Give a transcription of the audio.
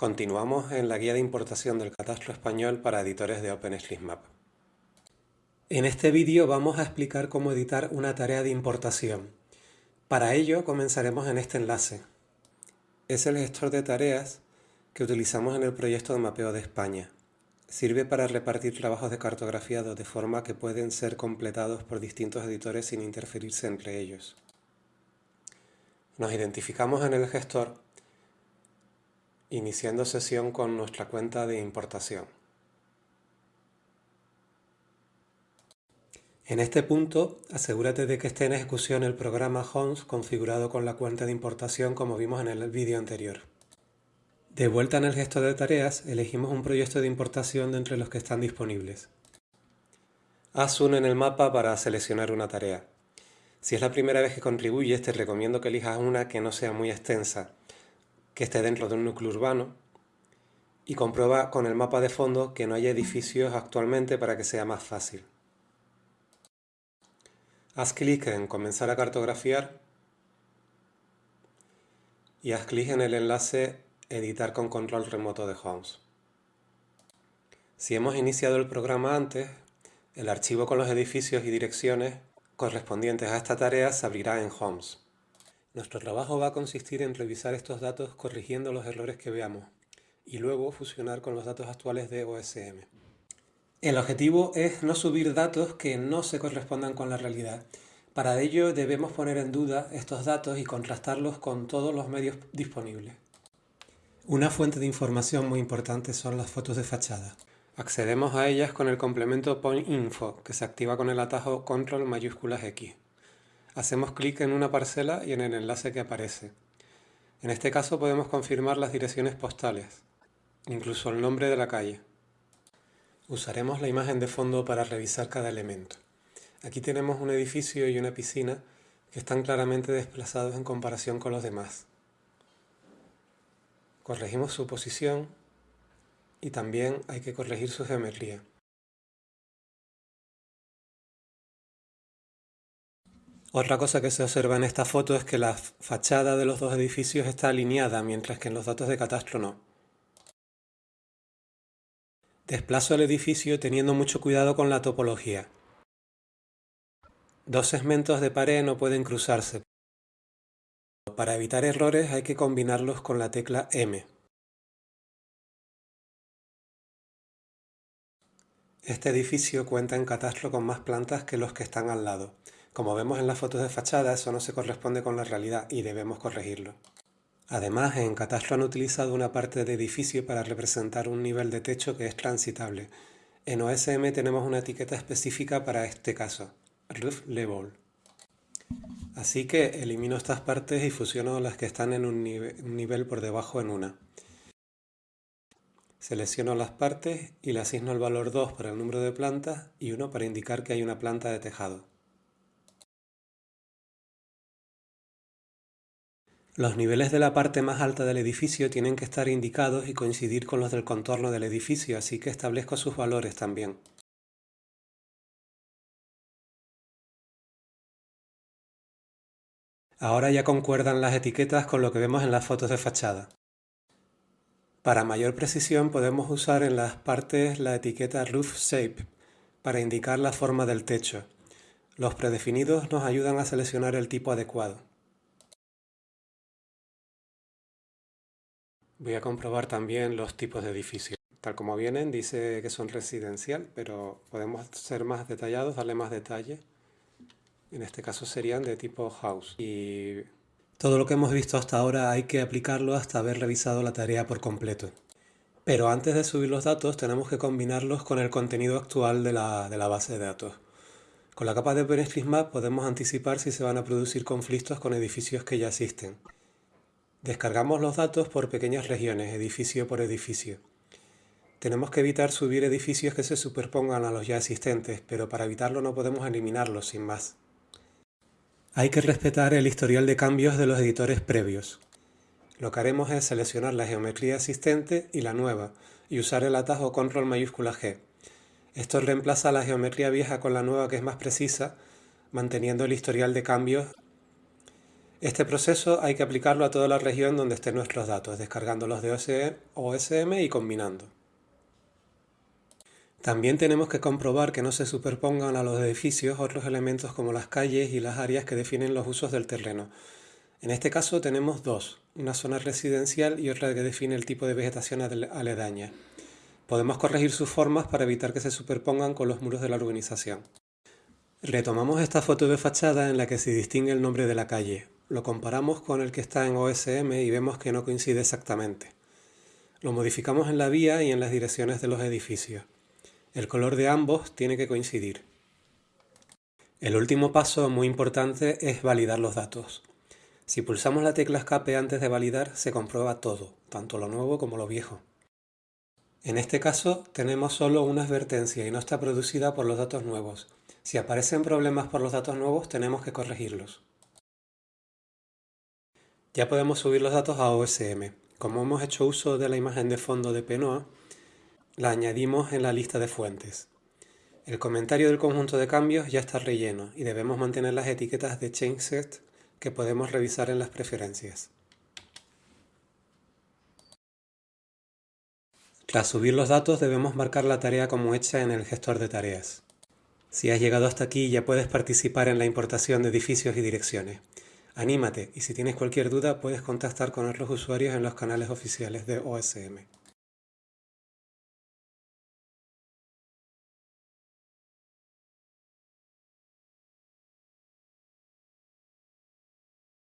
Continuamos en la guía de importación del catastro español para editores de OpenStreetMap. En este vídeo vamos a explicar cómo editar una tarea de importación. Para ello comenzaremos en este enlace. Es el gestor de tareas que utilizamos en el proyecto de mapeo de España. Sirve para repartir trabajos de cartografiado de forma que pueden ser completados por distintos editores sin interferirse entre ellos. Nos identificamos en el gestor iniciando sesión con nuestra cuenta de importación. En este punto, asegúrate de que esté en ejecución el programa Homes configurado con la cuenta de importación como vimos en el vídeo anterior. De vuelta en el gestor de tareas, elegimos un proyecto de importación de entre los que están disponibles. Haz uno en el mapa para seleccionar una tarea. Si es la primera vez que contribuyes, te recomiendo que elijas una que no sea muy extensa, que esté dentro de un núcleo urbano y comprueba con el mapa de fondo que no haya edificios actualmente para que sea más fácil. Haz clic en Comenzar a cartografiar y haz clic en el enlace Editar con control remoto de Homes. Si hemos iniciado el programa antes, el archivo con los edificios y direcciones correspondientes a esta tarea se abrirá en Homes. Nuestro trabajo va a consistir en revisar estos datos corrigiendo los errores que veamos y luego fusionar con los datos actuales de OSM. El objetivo es no subir datos que no se correspondan con la realidad. Para ello debemos poner en duda estos datos y contrastarlos con todos los medios disponibles. Una fuente de información muy importante son las fotos de fachada. Accedemos a ellas con el complemento PointInfo, que se activa con el atajo control mayúsculas X. Hacemos clic en una parcela y en el enlace que aparece. En este caso podemos confirmar las direcciones postales, incluso el nombre de la calle. Usaremos la imagen de fondo para revisar cada elemento. Aquí tenemos un edificio y una piscina que están claramente desplazados en comparación con los demás. Corregimos su posición y también hay que corregir su geometría. Otra cosa que se observa en esta foto es que la fachada de los dos edificios está alineada, mientras que en los datos de catastro no. Desplazo el edificio teniendo mucho cuidado con la topología. Dos segmentos de pared no pueden cruzarse. Para evitar errores hay que combinarlos con la tecla M. Este edificio cuenta en catastro con más plantas que los que están al lado. Como vemos en las fotos de fachada, eso no se corresponde con la realidad y debemos corregirlo. Además, en Catastro han utilizado una parte de edificio para representar un nivel de techo que es transitable. En OSM tenemos una etiqueta específica para este caso, Roof Level. Así que elimino estas partes y fusiono las que están en un nivel por debajo en una. Selecciono las partes y le asigno el valor 2 para el número de plantas y 1 para indicar que hay una planta de tejado. Los niveles de la parte más alta del edificio tienen que estar indicados y coincidir con los del contorno del edificio, así que establezco sus valores también. Ahora ya concuerdan las etiquetas con lo que vemos en las fotos de fachada. Para mayor precisión podemos usar en las partes la etiqueta Roof Shape para indicar la forma del techo. Los predefinidos nos ayudan a seleccionar el tipo adecuado. Voy a comprobar también los tipos de edificios. Tal como vienen, dice que son residencial, pero podemos ser más detallados, darle más detalle. En este caso serían de tipo house. Y todo lo que hemos visto hasta ahora hay que aplicarlo hasta haber revisado la tarea por completo. Pero antes de subir los datos tenemos que combinarlos con el contenido actual de la, de la base de datos. Con la capa de OpenStreetMap podemos anticipar si se van a producir conflictos con edificios que ya existen. Descargamos los datos por pequeñas regiones, edificio por edificio. Tenemos que evitar subir edificios que se superpongan a los ya existentes, pero para evitarlo no podemos eliminarlos sin más. Hay que respetar el historial de cambios de los editores previos. Lo que haremos es seleccionar la geometría existente y la nueva, y usar el atajo control mayúscula G. Esto reemplaza la geometría vieja con la nueva que es más precisa, manteniendo el historial de cambios Este proceso hay que aplicarlo a toda la región donde estén nuestros datos, descargándolos de OSM y combinando. También tenemos que comprobar que no se superpongan a los edificios otros elementos como las calles y las áreas que definen los usos del terreno. En este caso tenemos dos, una zona residencial y otra que define el tipo de vegetación aledaña. Podemos corregir sus formas para evitar que se superpongan con los muros de la urbanización. Retomamos esta foto de fachada en la que se distingue el nombre de la calle. Lo comparamos con el que está en OSM y vemos que no coincide exactamente. Lo modificamos en la vía y en las direcciones de los edificios. El color de ambos tiene que coincidir. El último paso muy importante es validar los datos. Si pulsamos la tecla escape antes de validar, se comprueba todo, tanto lo nuevo como lo viejo. En este caso tenemos solo una advertencia y no está producida por los datos nuevos. Si aparecen problemas por los datos nuevos tenemos que corregirlos. Ya podemos subir los datos a OSM. Como hemos hecho uso de la imagen de fondo de Penoa, la añadimos en la lista de fuentes. El comentario del conjunto de cambios ya está relleno y debemos mantener las etiquetas de ChangeSet que podemos revisar en las preferencias. Tras subir los datos debemos marcar la tarea como hecha en el gestor de tareas. Si has llegado hasta aquí ya puedes participar en la importación de edificios y direcciones. Anímate y si tienes cualquier duda puedes contactar con otros usuarios en los canales oficiales de OSM.